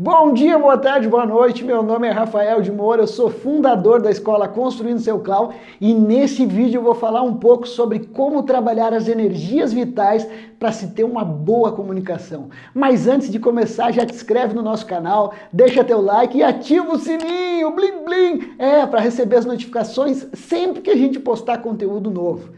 Bom dia, boa tarde, boa noite. Meu nome é Rafael de Moura, eu sou fundador da escola Construindo Seu Clau e nesse vídeo eu vou falar um pouco sobre como trabalhar as energias vitais para se ter uma boa comunicação. Mas antes de começar, já te inscreve no nosso canal, deixa teu like e ativa o sininho, blim blim, é, para receber as notificações sempre que a gente postar conteúdo novo.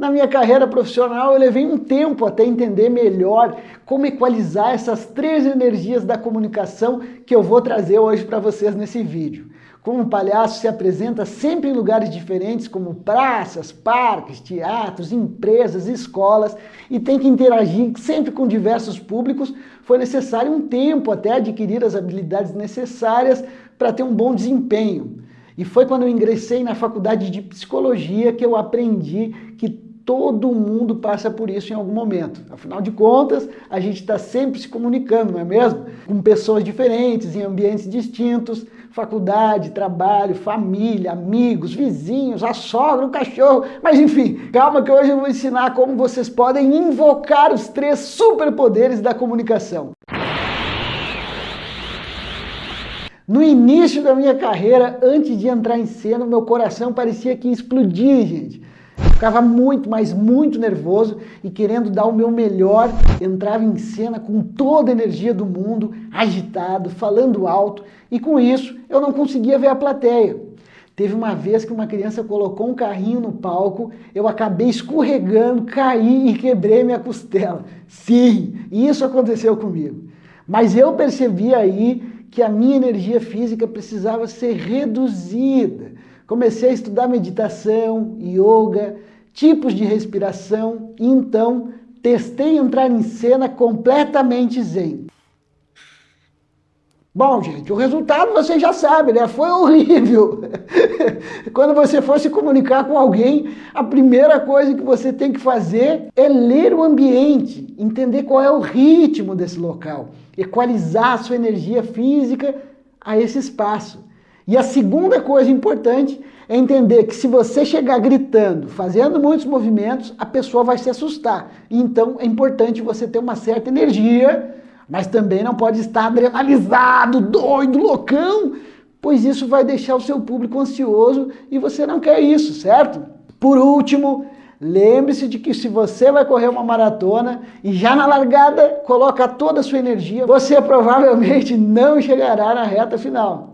Na minha carreira profissional, eu levei um tempo até entender melhor como equalizar essas três energias da comunicação que eu vou trazer hoje para vocês nesse vídeo. Como o palhaço se apresenta sempre em lugares diferentes, como praças, parques, teatros, empresas, escolas, e tem que interagir sempre com diversos públicos, foi necessário um tempo até adquirir as habilidades necessárias para ter um bom desempenho. E foi quando eu ingressei na faculdade de psicologia que eu aprendi que Todo mundo passa por isso em algum momento. Afinal de contas, a gente está sempre se comunicando, não é mesmo? Com pessoas diferentes, em ambientes distintos, faculdade, trabalho, família, amigos, vizinhos, a sogra, o cachorro, mas enfim, calma que hoje eu vou ensinar como vocês podem invocar os três superpoderes da comunicação. No início da minha carreira, antes de entrar em cena, meu coração parecia que ia explodir, gente. Ficava muito, mas muito nervoso e querendo dar o meu melhor, entrava em cena com toda a energia do mundo, agitado, falando alto, e com isso eu não conseguia ver a plateia. Teve uma vez que uma criança colocou um carrinho no palco, eu acabei escorregando, caí e quebrei minha costela. Sim, isso aconteceu comigo. Mas eu percebi aí que a minha energia física precisava ser reduzida. Comecei a estudar meditação, yoga, tipos de respiração e então testei entrar em cena completamente zen. Bom, gente, o resultado você já sabe, né? Foi horrível. Quando você for se comunicar com alguém, a primeira coisa que você tem que fazer é ler o ambiente, entender qual é o ritmo desse local, equalizar a sua energia física a esse espaço. E a segunda coisa importante é entender que se você chegar gritando, fazendo muitos movimentos, a pessoa vai se assustar. Então é importante você ter uma certa energia, mas também não pode estar adrenalizado, doido, loucão, pois isso vai deixar o seu público ansioso e você não quer isso, certo? Por último, lembre-se de que se você vai correr uma maratona e já na largada coloca toda a sua energia, você provavelmente não chegará na reta final.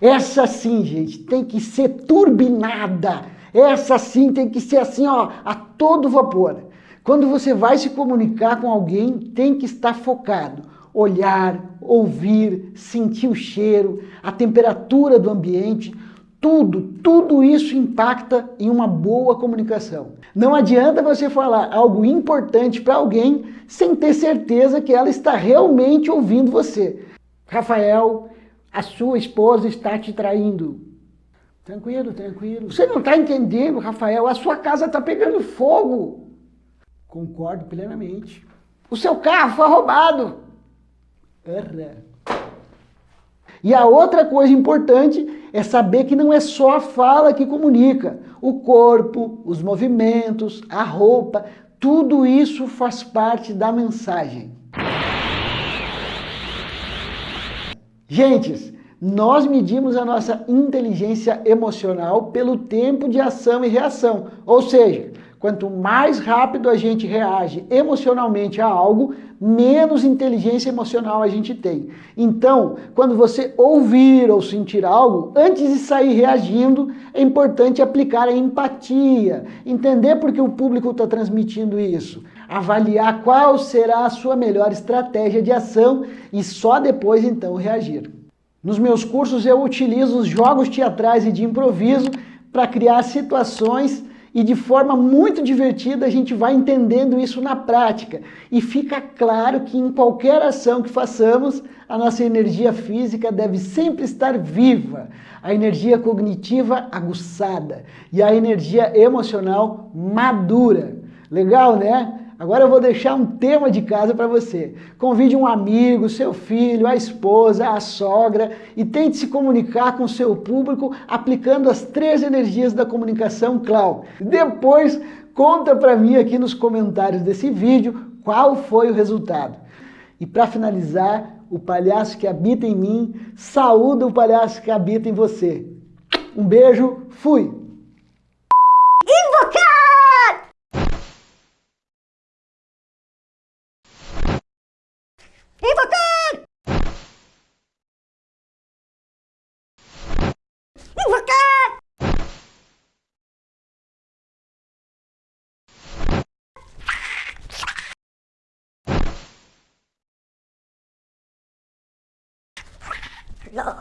Essa sim, gente, tem que ser turbinada. Essa sim tem que ser assim, ó, a todo vapor. Quando você vai se comunicar com alguém, tem que estar focado. Olhar, ouvir, sentir o cheiro, a temperatura do ambiente, tudo, tudo isso impacta em uma boa comunicação. Não adianta você falar algo importante para alguém sem ter certeza que ela está realmente ouvindo você. Rafael, a sua esposa está te traindo. Tranquilo, tranquilo. Você não está entendendo, Rafael, a sua casa está pegando fogo. Concordo plenamente. O seu carro foi roubado. Erra. E a outra coisa importante é saber que não é só a fala que comunica. O corpo, os movimentos, a roupa, tudo isso faz parte da mensagem. Gentes, nós medimos a nossa inteligência emocional pelo tempo de ação e reação. Ou seja, quanto mais rápido a gente reage emocionalmente a algo, menos inteligência emocional a gente tem. Então, quando você ouvir ou sentir algo, antes de sair reagindo, é importante aplicar a empatia, entender por que o público está transmitindo isso, avaliar qual será a sua melhor estratégia de ação e só depois então reagir. Nos meus cursos eu utilizo os jogos teatrais e de improviso para criar situações e de forma muito divertida a gente vai entendendo isso na prática. E fica claro que em qualquer ação que façamos, a nossa energia física deve sempre estar viva, a energia cognitiva aguçada e a energia emocional madura. Legal, né? Agora eu vou deixar um tema de casa para você. Convide um amigo, seu filho, a esposa, a sogra e tente se comunicar com seu público aplicando as três energias da comunicação Clau. Depois conta para mim aqui nos comentários desse vídeo qual foi o resultado. E para finalizar, o palhaço que habita em mim, saúda o palhaço que habita em você. Um beijo, fui! Invocar! Invocar! Invocar! Look.